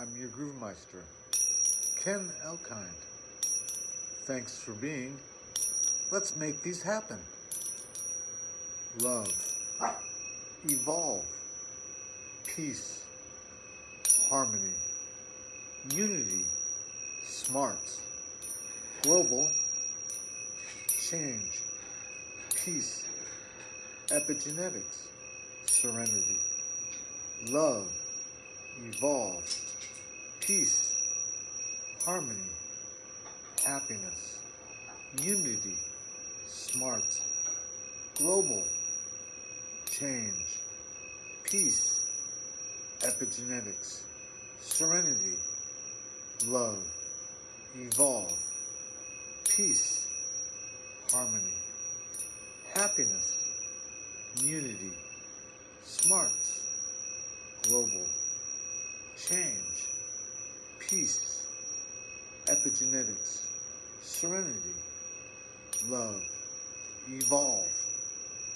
I'm your Groovemeister, Ken Elkind. Thanks for being. Let's make these happen. Love, evolve, peace, harmony, unity, smarts, global, change, peace, epigenetics, serenity, love, evolve, peace, harmony, happiness, unity, smarts, global, change, peace, epigenetics, serenity, love, evolve, peace, harmony, happiness, unity, smarts, global, peace, epigenetics, serenity, love, evolve,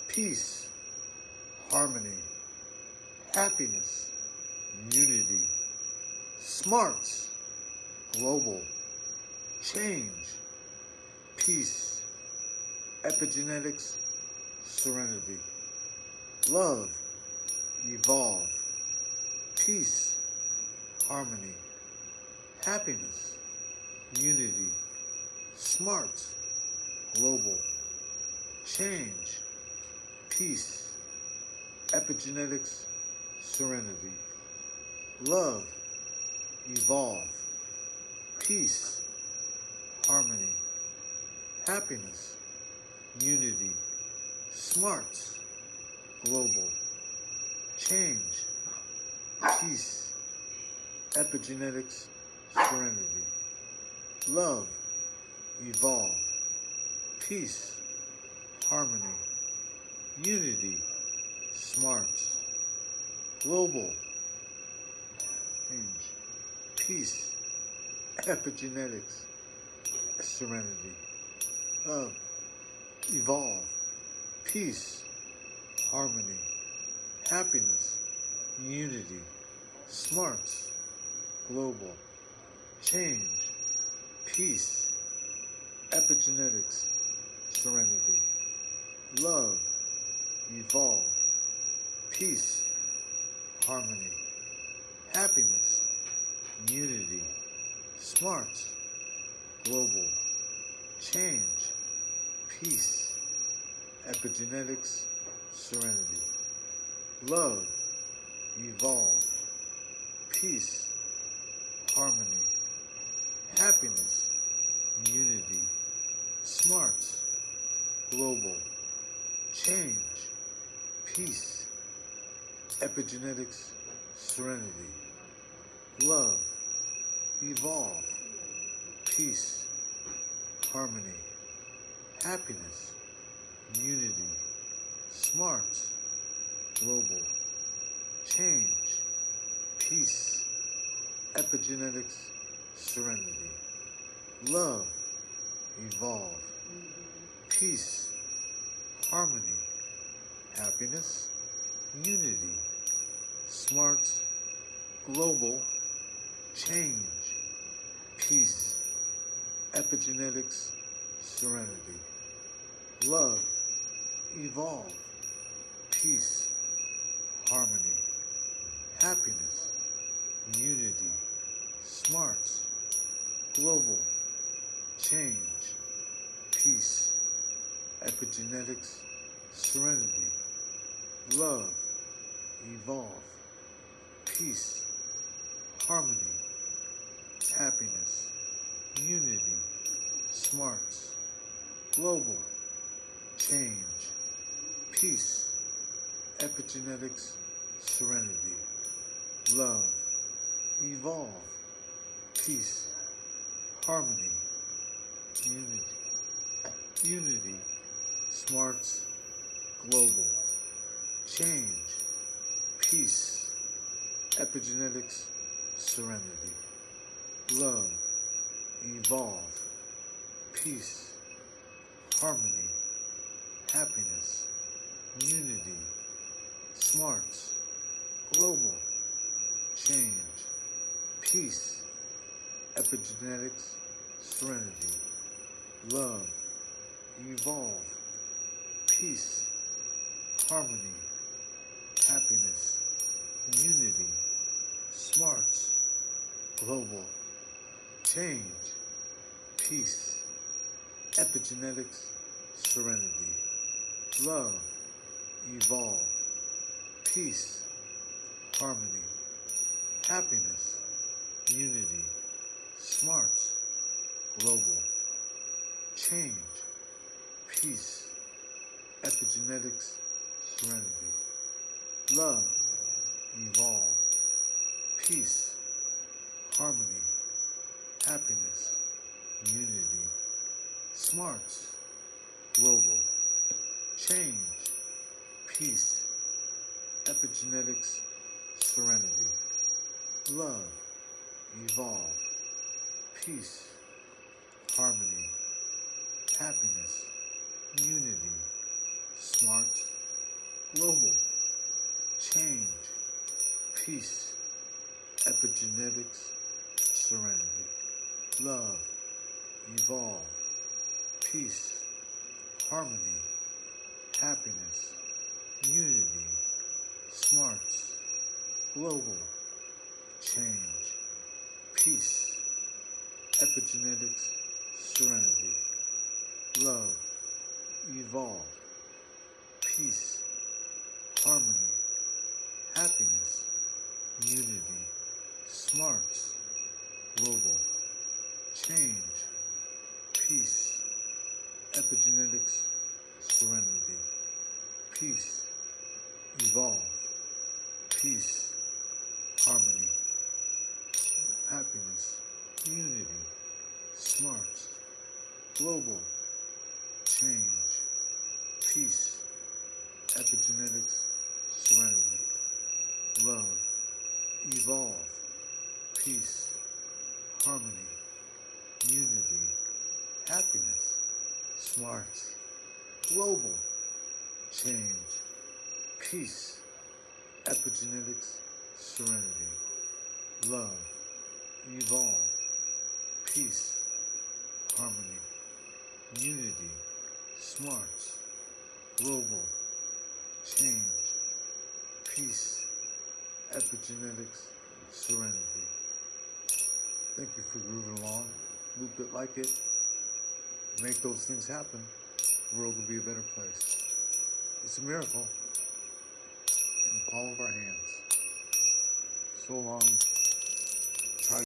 peace, harmony, happiness, unity, smarts, global, change, peace, epigenetics, serenity, love, evolve, peace, harmony, happiness, unity, smarts, global, change, peace, epigenetics, serenity, love, evolve, peace, harmony, happiness, unity, smarts, global, change, peace, epigenetics, serenity, love, evolve, peace, harmony, unity, smarts, global, change, peace, epigenetics, serenity, love, evolve, peace, harmony, happiness, unity, smarts, global, change, peace, epigenetics, serenity, love, evolve, peace, harmony, happiness, unity, smarts, global, change, peace, epigenetics, serenity, love, evolve, peace, harmony, happiness, unity, smarts, global, change, peace, epigenetics, serenity, love, evolve, peace, harmony, happiness, unity, smarts, global, change, peace, epigenetics, serenity, love, evolve, peace, harmony, happiness, unity, smarts, global, change, peace, epigenetics, serenity, love, evolve, peace, harmony, happiness, unity, smarts, global, change, peace, epigenetics, serenity, love, evolve, peace, harmony, happiness, unity, smarts, global, change, peace, epigenetics, serenity, love, evolve, peace, harmony, unity, unity, smarts, global, change, peace, epigenetics, serenity, love, evolve, peace, harmony, happiness, unity, smarts, global, change, peace, epigenetics, serenity, love, evolve, peace, harmony, happiness, unity, smarts, global, change, peace, epigenetics, serenity, love, evolve, peace, harmony, happiness, unity, smarts, global, change, peace, epigenetics, serenity, love, evolve, peace, harmony, happiness, unity, smarts, global, change, peace, epigenetics, serenity, love, evolve, peace, harmony, happiness, unity, smarts, global, peace, epigenetics, serenity, love, evolve, peace, harmony, happiness, unity, smarts, global, change, peace, epigenetics, serenity, love, evolve, peace, harmony, unity, smarts, global, change, peace, epigenetics, serenity, peace, evolve, peace, harmony, happiness, unity, smarts, global, change, peace, epigenetics, serenity, love, evolve, peace, harmony, unity, happiness, smarts, global, change, peace, epigenetics, serenity, love, evolve, peace, harmony, unity, smarts, global, change, peace, epigenetics, serenity. Thank you for grooving along. Loop it like it. Make those things happen. The world will be a better place. It's a miracle in the palm of our hands. So long.